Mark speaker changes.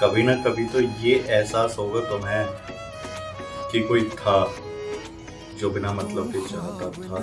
Speaker 1: कभी ना कभी तो ये एहसास होगा तुम्हें कि कोई था जो बिना मतलब के चाहता था।